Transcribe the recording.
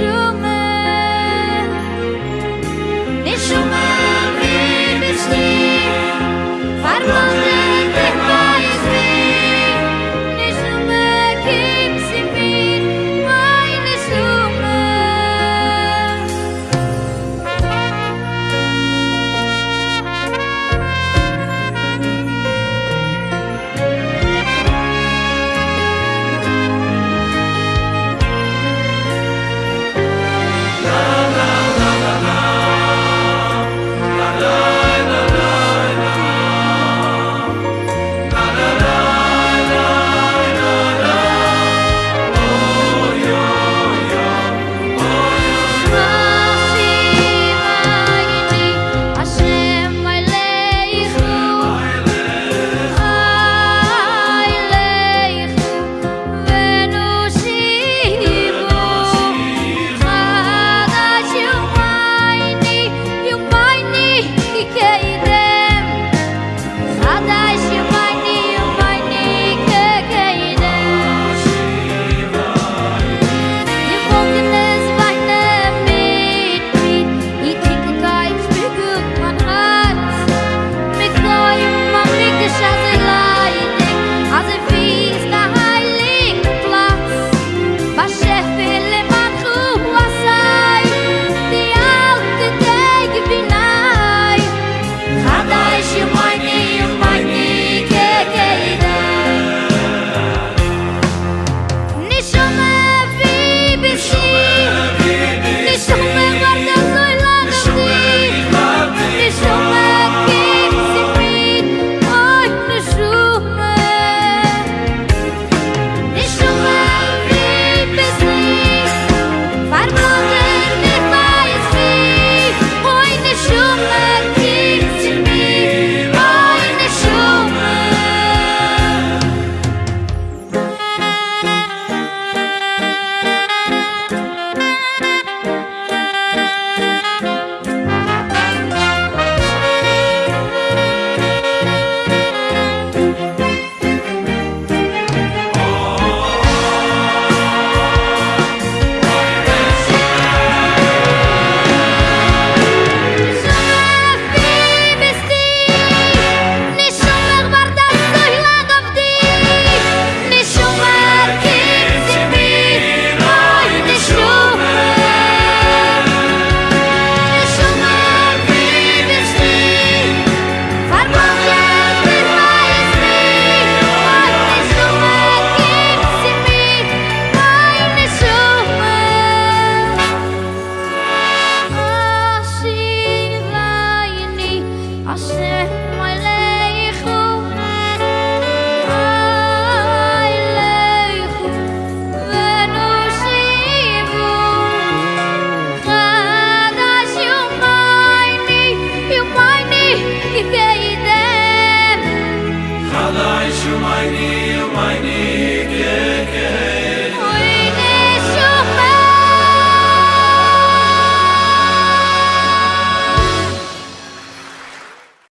you